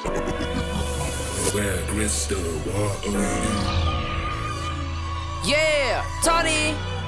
Where crystal water. Yeah, Tony.